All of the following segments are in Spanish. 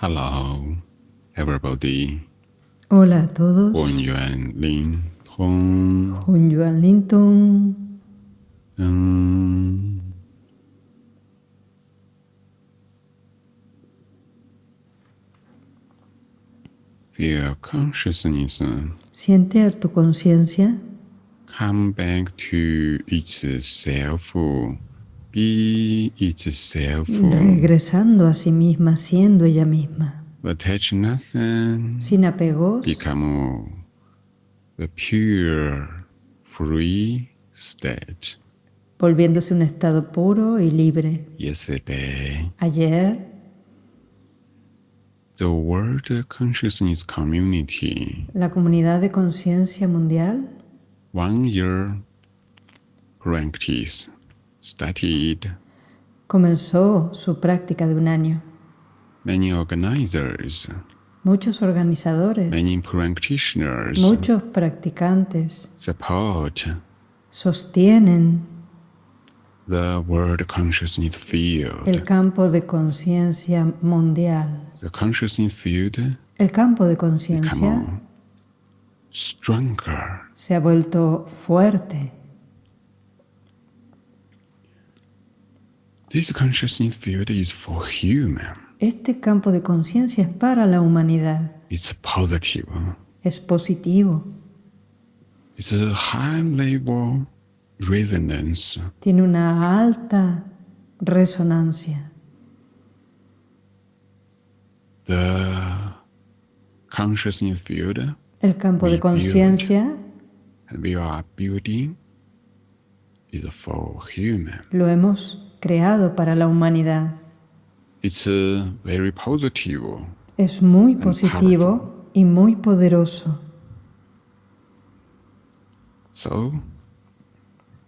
Hello, everybody. Hola a todos. Bon Yuan Lin Tong. Hun Yuan Linton. Mm. Feel consciousness Siente a tu conciencia come back to itself. Be itself. Regresando a sí misma, siendo ella misma, sin apegos, become the pure, free state. volviéndose un estado puro y libre. Yesterday, Ayer, the World Consciousness Community, la comunidad de conciencia mundial, one year practice, comenzó su práctica de un año. Many organizers, Muchos organizadores, many practitioners muchos practicantes support sostienen the World Consciousness Field. el campo de conciencia mundial. The consciousness field El campo de conciencia stronger. se ha vuelto fuerte. This consciousness field is for human. Este campo de conciencia es para la humanidad. It's positive. Es positivo. It's a high level resonance. Tiene una alta resonancia. The consciousness field El campo de We build. conciencia lo hemos creado para la humanidad. It's uh, very positive. Es muy positivo y muy poderoso. So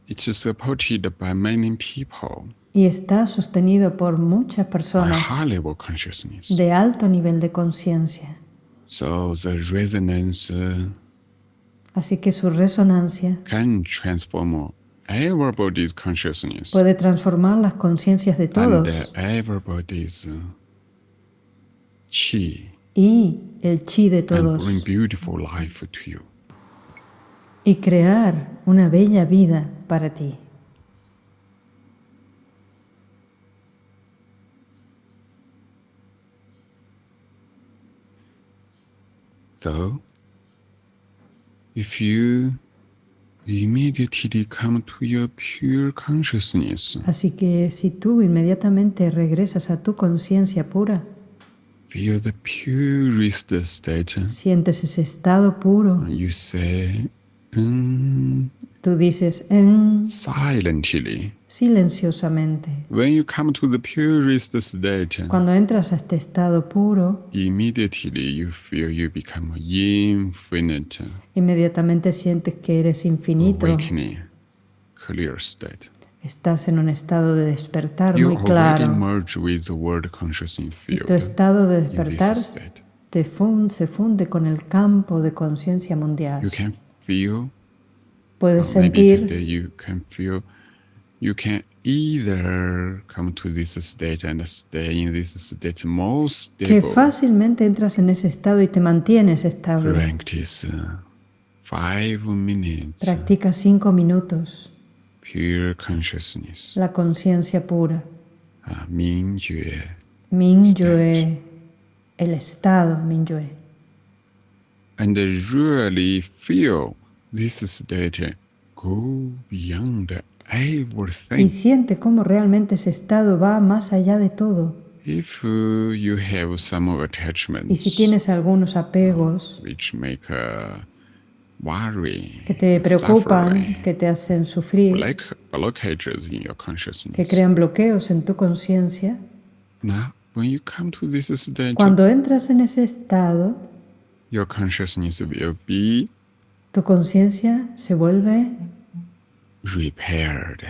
it's supported by many people. Y está sostenido por muchas by personas high level consciousness. de alto nivel de conciencia. So the resonance uh, Así que su resonancia can transform everybody's consciousness puede transformar las conciencias de and todos everybody's uh, chi y el chi de and todos bring beautiful life to you. y crear una bella vida para ti. So if you Así que si tú inmediatamente regresas a tu conciencia pura, feel the purest state, sientes ese estado puro, you say, mm, tú dices en silently. silenciosamente. When you come to the purest state, Cuando entras a este estado puro, immediately you feel you become infinite, inmediatamente sientes que eres infinito, awakening, clear state. estás en un estado de despertar You muy claro. merge with the world consciousness Y field tu estado de despertar te fun- se funde con el campo de conciencia You mundial. can feel, Puedes maybe sentir today you can feel, you can either come to this state and stay in this state most que fácilmente entras en ese estado y te mantienes estable. Practice uh, five minutes, Practica cinco minutos pure consciousness. la conciencia pura. uh. Mingyue, el estado Mingyue. And really feel this state go beyond Y everything. siente cómo realmente ese estado va más allá de todo. If you have some attachments Y si tienes algunos apegos which make uh, worry, que te preocupan, suffering, que te hacen sufrir, like blockages in your consciousness. que crean bloqueos en tu conciencia, Now, when you come to this state, cuando entras en ese estado, your consciousness will be tu conciencia se vuelve repaired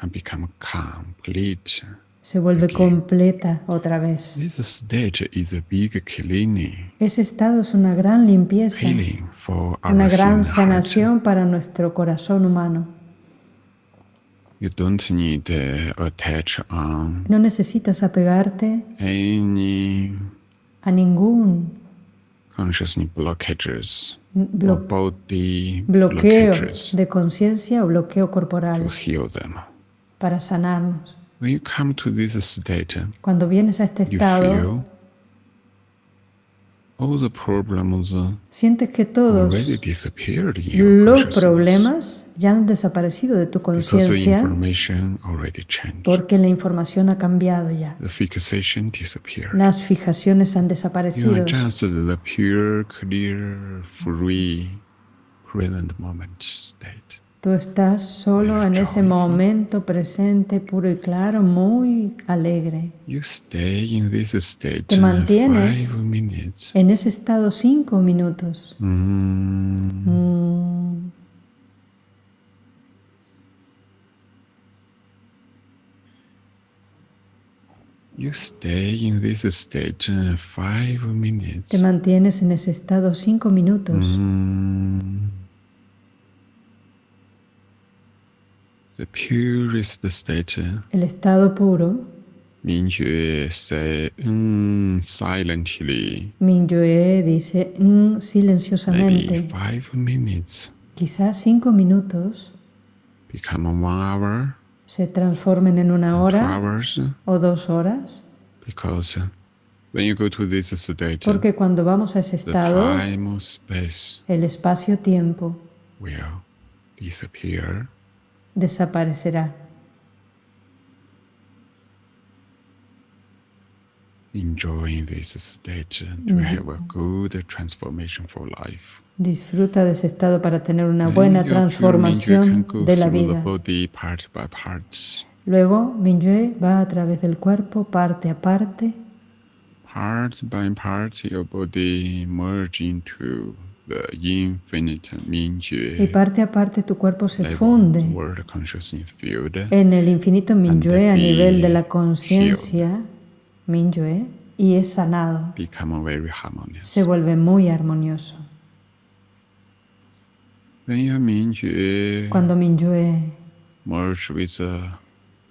and become complete. se vuelve Ok. completa otra vez. This state is a big cleaning, Ese estado es una gran limpieza, healing for our una gran human heart. sanación para nuestro corazón humano. You don't need to attach on No necesitas apegarte any a ningún consciousness blockages blo- bloqueo blockages de conciencia o bloqueo corporal to heal them. para sanarnos. When you come to this state, Cuando vienes a este you estado, feel all the problems uh, sientes que todos los problemas ya han desaparecido de tu conciencia information already changed. porque la información ha cambiado ya. Las fijaciones han desaparecido. Tú estás solo en ese momento presente, puro y claro, muy alegre. You stay in this state Te mantienes en ese estado cinco minutos. Mm. You stay in this state five minutes. Te mantienes en ese estado cinco minutos. Mm. The purest state, El estado puro, Mingjue say mm, silently, Mingyue dice mm, maybe silenciosamente, five minutes, quizás cinco minutos. Become one hour, se transformen en una hora hours, o dos horas, because when you go to this state, porque cuando vamos a ese the estado, time or space el espacio-tiempo will disappear. Desaparecerá. Enjoying this state uh, to have a good transformation for life. Disfruta de ese estado para tener una buena transformación de la vida. Luego, Mingyue va a través del cuerpo, parte a parte, Part by part, your body merge into y parte a parte tu cuerpo se funde en el infinito Mingyue a nivel de la conciencia Mingyue y es sanado. Se vuelve muy armonioso. Cuando Mingyue merge with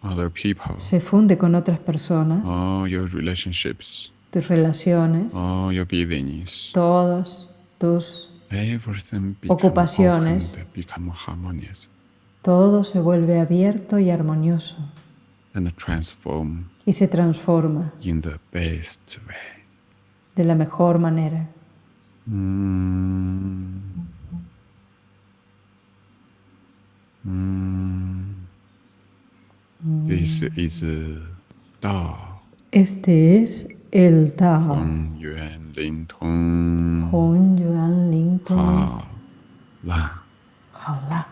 other people, se funde con otras personas, all your relationships, tus relaciones, todos tus, Ocupaciones. todo se vuelve abierto y armonioso y se transforma in the best way. de la mejor manera. Mm. Mm. This is uh, Este es 嗯圆灵通。红圆灵通。好啦。好啦。